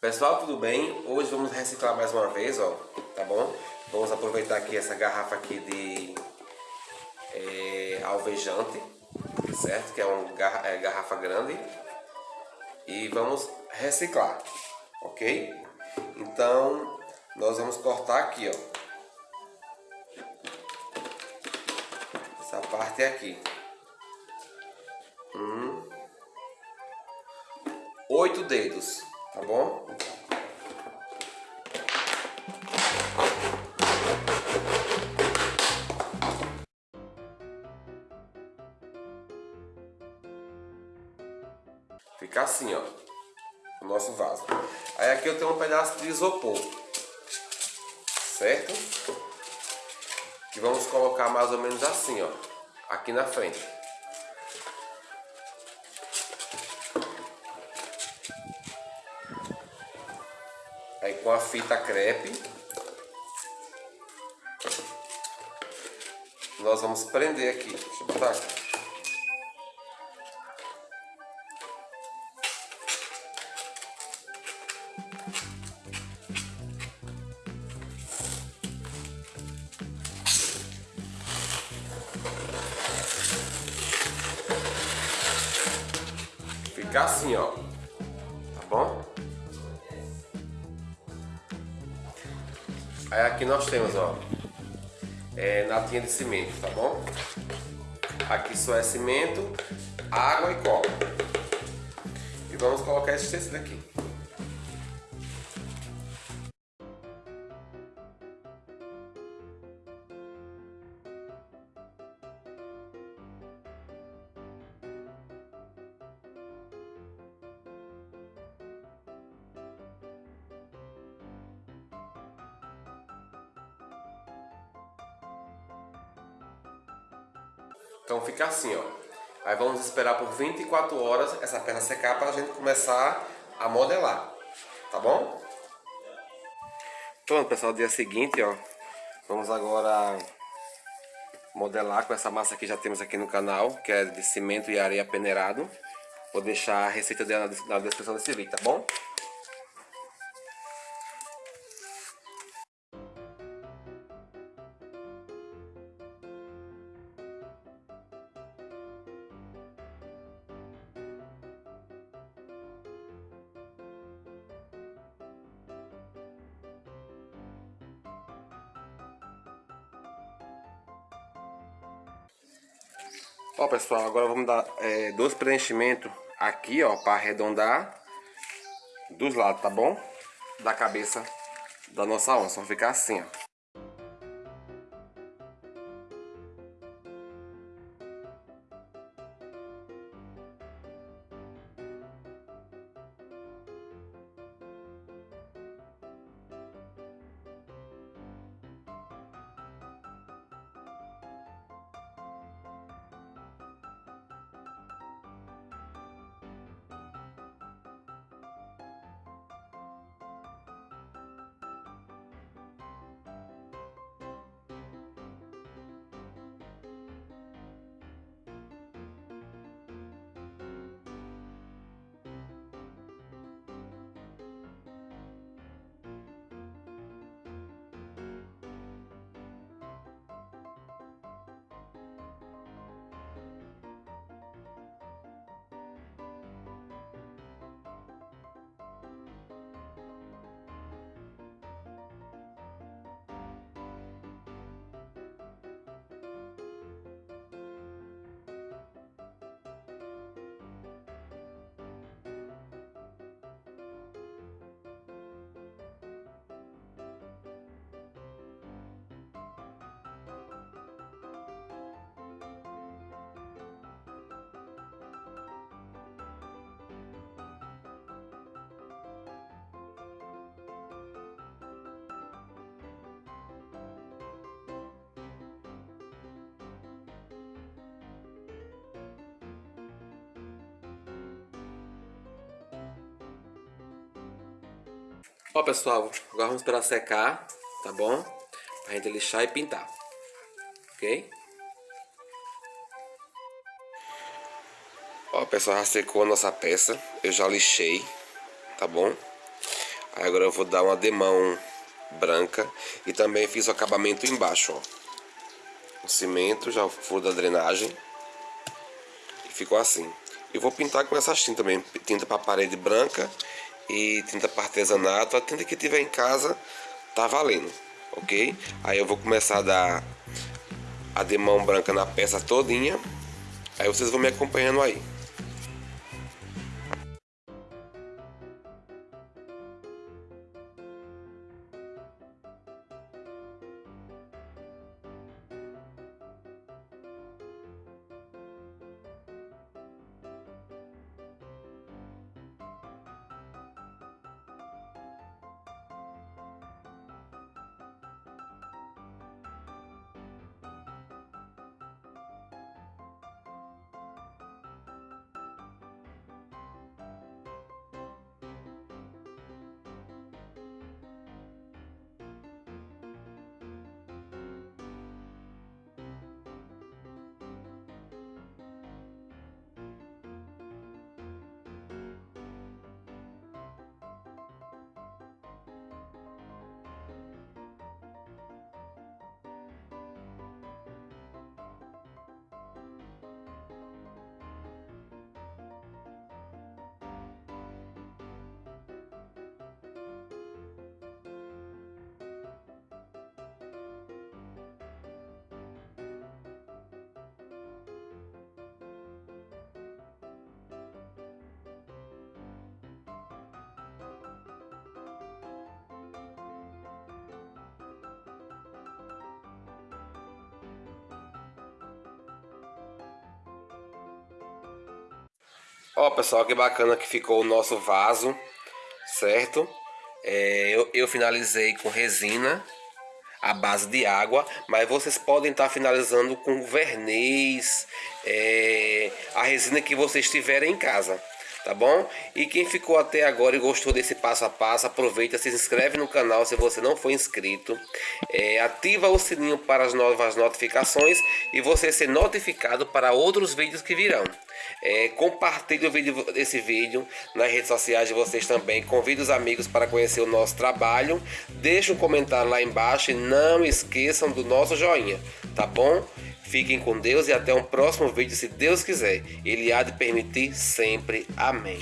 Pessoal, tudo bem? Hoje vamos reciclar mais uma vez, ó, tá bom? Vamos aproveitar aqui essa garrafa aqui de é, alvejante, certo? Que é uma é, garrafa grande. E vamos reciclar, ok? Então, nós vamos cortar aqui, ó. Essa parte aqui. Um, oito dedos, tá bom? Fica assim, ó, o nosso vaso. Aí aqui eu tenho um pedaço de isopor, certo? Que vamos colocar mais ou menos assim, ó, aqui na frente. Com a fita crepe, nós vamos prender aqui. Deixa eu botar aqui. ficar assim, ó. Aí aqui nós temos, ó, é, latinha de cimento, tá bom? Aqui só é cimento, água e cola. E vamos colocar esse tecido aqui. Então fica assim, ó. Aí vamos esperar por 24 horas essa peça secar para a gente começar a modelar, tá bom? Pronto, pessoal, dia seguinte, ó. Vamos agora modelar com essa massa que já temos aqui no canal, que é de cimento e areia peneirado. Vou deixar a receita dela na descrição desse vídeo, tá bom? Ó pessoal, agora vamos dar é, dois preenchimentos aqui ó, para arredondar dos lados, tá bom? Da cabeça da nossa onça, vai ficar assim ó. Ó pessoal, agora vamos esperar secar, tá bom? Pra gente lixar e pintar, ok? Ó pessoal, já secou a nossa peça, eu já lixei, tá bom? Aí agora eu vou dar uma demão branca e também fiz o acabamento embaixo, ó. O cimento, já o furo da drenagem. E ficou assim. E vou pintar com essa tinta também, tinta para parede branca e tinta para artesanato. A tinta que tiver em casa tá valendo, ok? Aí eu vou começar a dar a demão branca na peça todinha. Aí vocês vão me acompanhando aí. Ó pessoal, que bacana que ficou o nosso vaso, certo? É, eu, eu finalizei com resina a base de água, mas vocês podem estar finalizando com verniz, é, a resina que vocês tiverem em casa tá bom? E quem ficou até agora e gostou desse passo a passo, aproveita, se inscreve no canal se você não for inscrito, é, ativa o sininho para as novas notificações e você ser notificado para outros vídeos que virão. É, compartilhe o vídeo, esse vídeo nas redes sociais de vocês também, convide os amigos para conhecer o nosso trabalho, deixe um comentário lá embaixo e não esqueçam do nosso joinha, tá bom? Fiquem com Deus e até um próximo vídeo, se Deus quiser. Ele há de permitir sempre. Amém.